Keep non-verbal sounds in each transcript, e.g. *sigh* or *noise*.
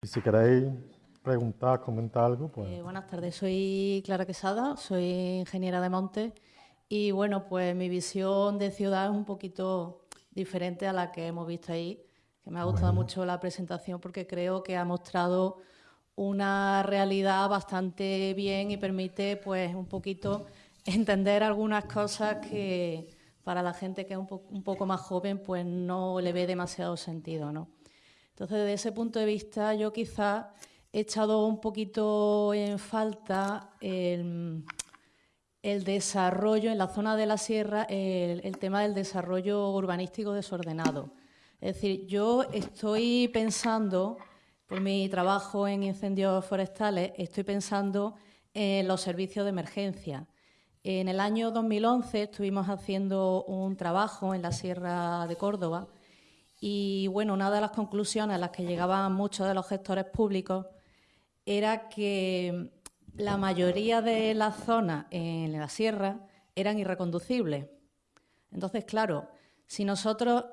Y si queréis preguntar, comentar algo, pues... Eh, buenas tardes, soy Clara Quesada, soy ingeniera de monte y bueno, pues mi visión de ciudad es un poquito diferente a la que hemos visto ahí, que me ha gustado mucho la presentación porque creo que ha mostrado una realidad bastante bien y permite pues un poquito entender algunas cosas que para la gente que es un, un poco más joven pues no le ve demasiado sentido, ¿no? Entonces, desde ese punto de vista, yo quizá he echado un poquito en falta el, desarrollo en la zona de la sierra, el, tema del desarrollo urbanístico desordenado. Es decir, yo estoy pensando, por mi trabajo en incendios forestales, estoy pensando en los servicios de emergencia. En el año 2011 estuvimos haciendo un trabajo en la Sierra de Córdoba y bueno, una de las conclusiones a las que llegaban muchos de los gestores públicos era que la mayoría de las zonas en la sierra eran irreconducibles. Entonces, claro, si nosotros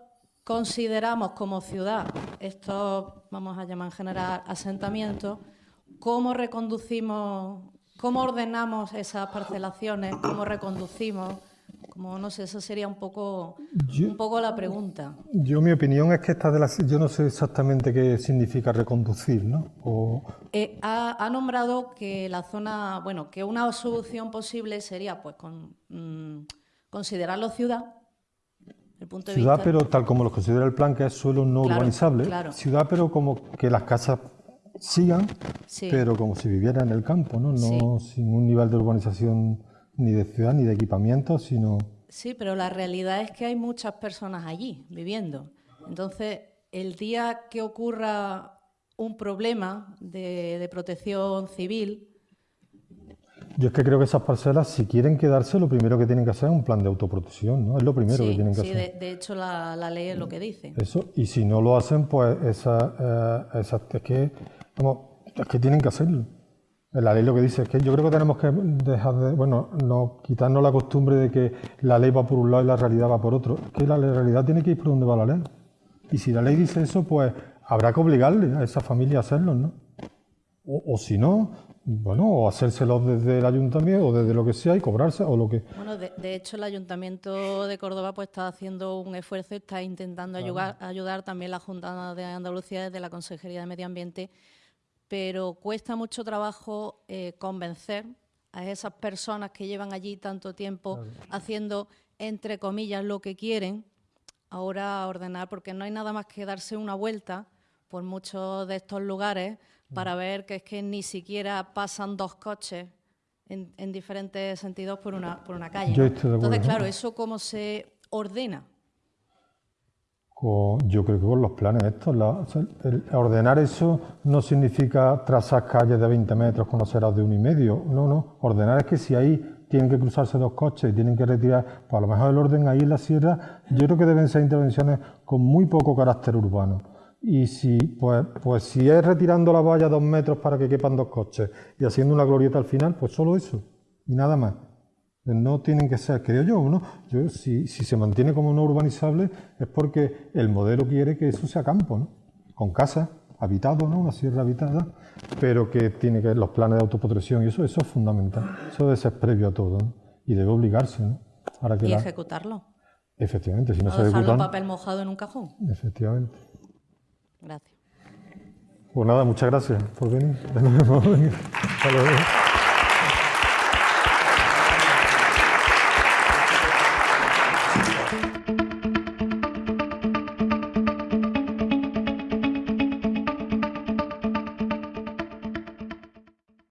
consideramos como ciudad estos, vamos a llamar en general, asentamientos, ¿cómo reconducimos, cómo ordenamos esas parcelaciones, cómo reconducimos como no sé, esa sería un poco, un poco la pregunta. Yo mi opinión es que esta de las, yo no sé exactamente qué significa reconducir, ¿no? Eh, ha, nombrado que la zona, bueno, que una solución posible sería, pues, con, mm, considerarlo ciudad. El punto de ciudad, pero tal como lo considera el plan, que es suelo no urbanizable. Ciudad, pero como que las casas sigan, pero como si viviera en el campo, ¿no? No sin un nivel de urbanización ni de ciudad ni de equipamiento, sino... Sí, pero la realidad es que hay muchas personas allí viviendo. Entonces, el día que ocurra un problema de, protección civil... Yo es que creo que esas parcelas, si quieren quedarse, lo primero que tienen que hacer es un plan de autoprotección, ¿no? Es lo primero que tienen que hacer. Sí, de, hecho la, ley es lo que dice. Eso, y si no lo hacen, pues esa, eh, es, que, es que tienen que hacerlo. La ley lo que dice es que yo creo que tenemos que dejar de, bueno, no quitarnos la costumbre de que la ley va por un lado y la realidad va por otro. Es que la realidad tiene que ir por donde va la ley. Y si la ley dice eso, pues habrá que obligarle a esa familia a hacerlo, ¿no? O, si no, bueno, o hacérselo desde el ayuntamiento o desde lo que sea y cobrarse o lo que... Bueno, de, hecho el ayuntamiento de Córdoba pues está haciendo un esfuerzo, está intentando ayudar, ayudar también la Junta de Andalucía desde la Consejería de Medio Ambiente pero cuesta mucho trabajo eh, convencer a esas personas que llevan allí tanto tiempo haciendo, entre comillas, lo que quieren, ahora a ordenar, porque no hay nada más que darse una vuelta por muchos de estos lugares para ver que es que ni siquiera pasan dos coches en, diferentes sentidos por una, por una calle. Entonces, claro, ¿eso cómo se ordena? Yo creo que con los planes estos, ordenar eso no significa trazar calles de 20 metros con los de uno y medio, no, no, ordenar es que si ahí tienen que cruzarse dos coches y tienen que retirar, pues a lo mejor el orden ahí en la sierra, yo creo que deben ser intervenciones con muy poco carácter urbano. Y si, pues, pues si es retirando la valla dos metros para que quepan dos coches y haciendo una glorieta al final, pues solo eso y nada más. No tienen que ser, creo yo, ¿no? Yo, si, se mantiene como no urbanizable es porque el modelo quiere que eso sea campo, ¿no? Con casa, habitado, ¿no? Una sierra habitada, pero que tiene que los planes de autoprotección y eso, eso es fundamental. Eso debe ser previo a todo, ¿no? Y debe obligarse, ¿no? y ejecutarlo. Efectivamente, si no, se dejarlo papel mojado en un cajón. Efectivamente. Gracias. Pues nada, muchas gracias por venir. *laughs* Hasta luego.